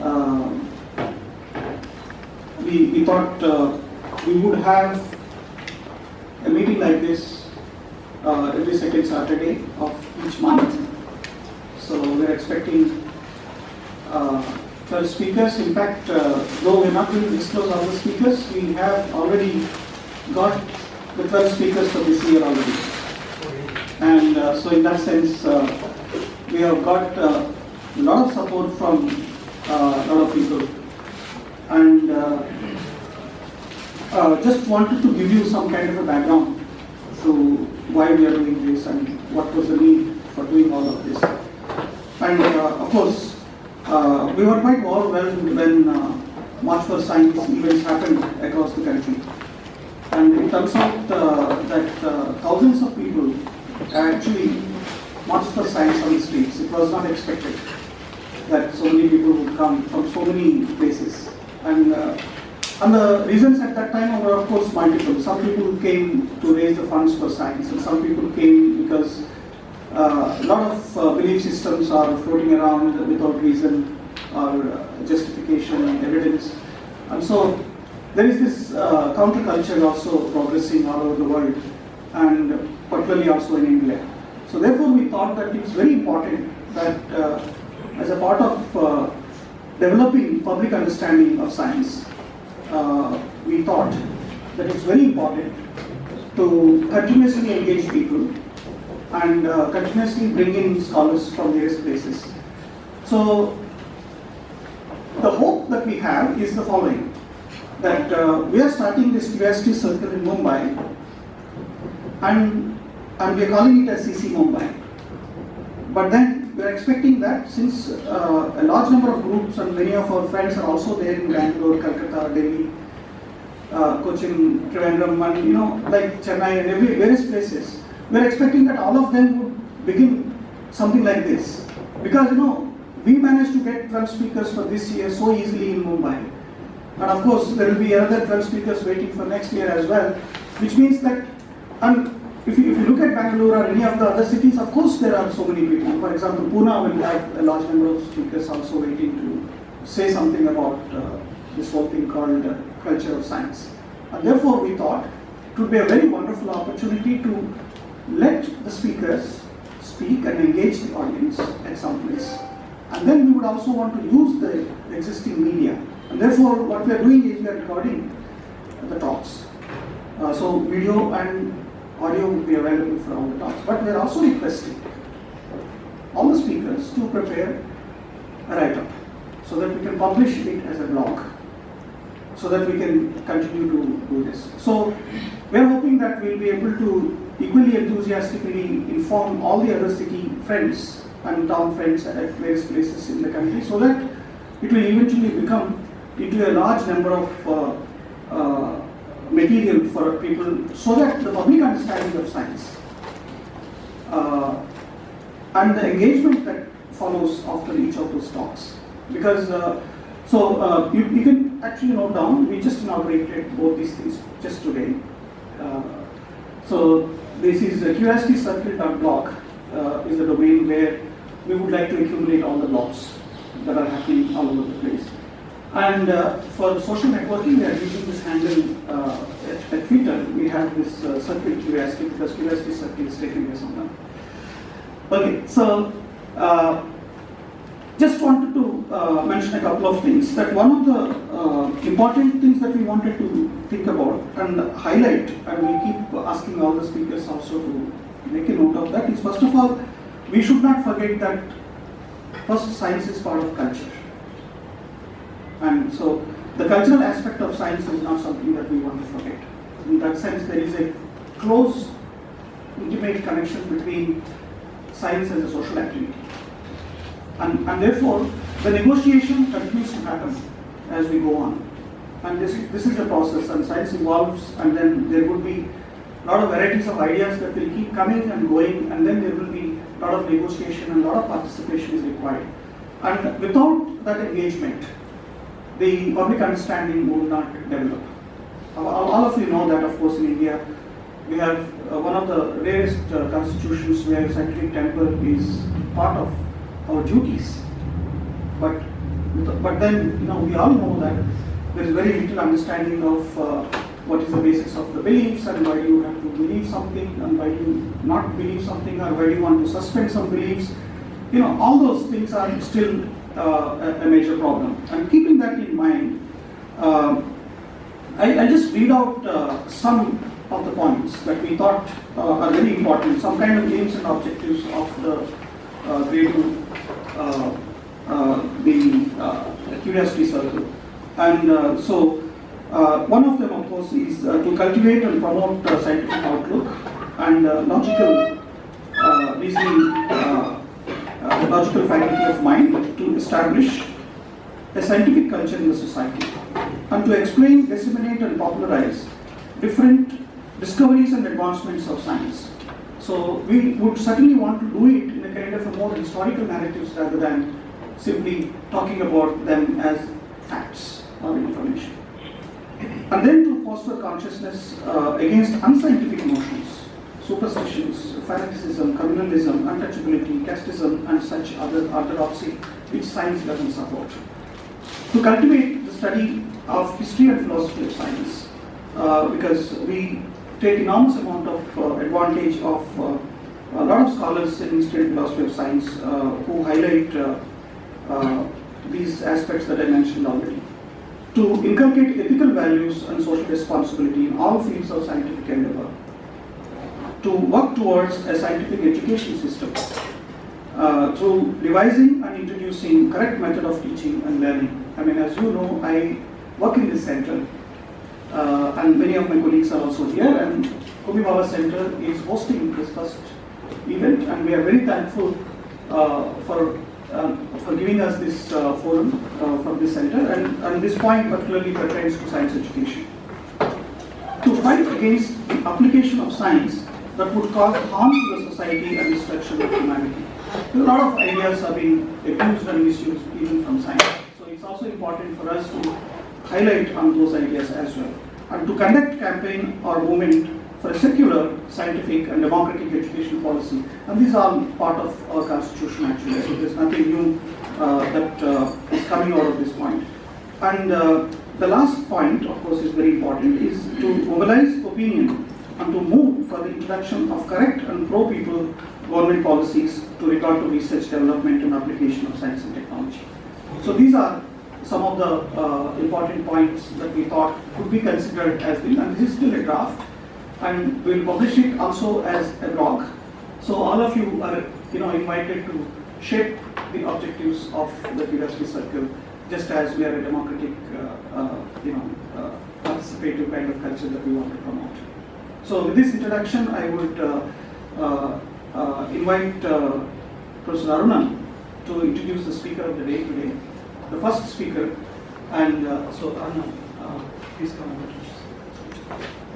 uh, we, we thought uh, we would have a meeting like this uh, every second Saturday of each month. So we're expecting uh, 12 speakers. In fact, uh, though we're not going to disclose all the speakers, we have already got the 12 speakers for this year already. And uh, so in that sense, uh, we have got uh, a lot of support from a lot of people. And uh, uh, just wanted to give you some kind of a background to why we are doing this and what was the need for doing all of this. And uh, of course, uh, we were quite overwhelmed when uh, March for Science events happened across the country. And it turns out uh, that uh, thousands of people actually marched for science on the streets. It was not expected that so many people would come from so many places. And, uh, and the reasons at that time were of course multiple. Some people came to raise the funds for science and some people came because uh, a lot of uh, belief systems are floating around without reason or uh, justification and evidence. And so there is this uh, counterculture also progressing all over the world and particularly also in India. So therefore we thought that it's very important that uh, as a part of uh, developing public understanding of science, uh, we thought that it's very important to continuously engage people and uh, continuously bring in scholars from various places. So the hope that we have is the following, that uh, we are starting this curiosity circle in Mumbai and, and we are calling it as CC Mumbai. But then we are expecting that since uh, a large number of groups and many of our friends are also there in Bangalore, Calcutta, Delhi, uh, Cochin, Trivandrum, and you know, like Chennai and every various places, we are expecting that all of them would begin something like this. Because you know, we managed to get 12 speakers for this year so easily in Mumbai. And of course, there will be another 12 speakers waiting for next year as well, which means that, and if you, if you look at Bangalore or any of the other cities, of course there are so many people. For example, Pune will have a large number of speakers also waiting to say something about uh, this whole thing called uh, culture of science. And therefore, we thought it would be a very wonderful opportunity to let the speakers speak and engage the audience at some place. And then we would also want to use the existing media. And therefore, what we are doing is we are recording the talks. Uh, so video and audio would be available for all the talks. But we are also requesting all the speakers to prepare a write-up so that we can publish it as a blog so that we can continue to do this. So we are hoping that we will be able to equally enthusiastically inform all the other city friends and town friends at various places in the country so that it will eventually become into a large number of uh, uh, material for people so that the public understanding of science uh, and the engagement that follows after each of those talks. Because, uh, so uh, you, you, can actually note down, we just inaugurated both these things just today. Uh, so this is uh, curiosityscircle.blog uh, is the domain where we would like to accumulate all the blogs that are happening all over the place. And uh, for social networking, we are using this handle uh, at, at, Twitter. We have this uh, circle curiosity because curiosity circle is taken here somewhere. Okay, so uh, just wanted to uh, mention a couple of things. That one of the uh, important things that we wanted to think about and highlight, and we keep asking all the speakers also to make a note of that, is first of all, we should not forget that first science is part of culture. And so the cultural aspect of science is not something that we want to forget. In that sense, there is a close, intimate connection between science as a social activity. And, and therefore, the negotiation continues to happen as we go on. And this, this is a process, and science evolves, and then there would be a lot of varieties of ideas that will keep coming and going, and then there will be a lot of negotiation and a lot of participation is required. And without that engagement, the public understanding will not develop. All of you know that, of course, in India, we have uh, one of the rarest uh, constitutions where scientific temper is part of our duties. But But then, you know, we all know that there is very little understanding of uh, what is the basis of the beliefs and why you have to believe something and why you not believe something or why you want to suspend some beliefs. You know, all those things are still uh, a, major problem. And keeping that in mind, uh, I, I just read out uh, some of the points that we thought uh, are very important, some kind of aims and objectives of the uh, grade uh, uh, the curiosity circle. And so, one of them, of course, is to cultivate and promote scientific outlook and logical reasoning, uh, uh, logical faculty of mind to establish a scientific culture in the society and to explain, disseminate, and popularize different discoveries and advancements of science. So we would certainly want to do it in a kind of a more historical narratives rather than simply talking about them as facts or information. And then to foster consciousness uh, against unscientific notions, superstitions, fanaticism, communalism, untouchability, casteism, and such other orthodoxy which science doesn't support. To cultivate the study of history and philosophy of science, uh, because we take enormous amount of uh, advantage of uh, a lot of scholars in history and philosophy of science uh, who highlight uh, uh, these aspects that I mentioned already. To inculcate ethical values and social responsibility in all fields of scientific endeavor. To work towards a scientific education system uh, through revising and introducing correct method of teaching and learning. I mean, as you know, I work in this center uh, and many of my colleagues are also here and Homi Bhabha Center is hosting this first event and we are very thankful uh, for um, for giving us this uh, forum uh, from this center and, and this point particularly pertains to science education. To fight against the application of science that would cause harm to the society and destruction of humanity. A lot of ideas are being abused and misused even from science. So it's also important for us to highlight on those ideas as well. And to conduct campaign or movement for a secular, scientific and democratic education policy. And these are part of our constitution actually, so there's nothing new uh, that uh, is coming out of this point. And uh, the last point, of course, is very important, is to mobilize opinion and to move for the introduction of correct and pro-people government policies to regard to research, development and application of science and technology. So these are some of the uh, important points that we thought could be considered as the, and this is still a draft, and we'll publish it also as a blog. So all of you are, you know, invited to shape the objectives of the Curiosity Circle, just as we are a democratic, uh, uh, you know, uh, participative kind of culture that we want to promote. So with this introduction, I would uh, uh, uh, invite uh, Professor Arunan to introduce the speaker of the day today, the first speaker, and uh, so Arunan, please come over.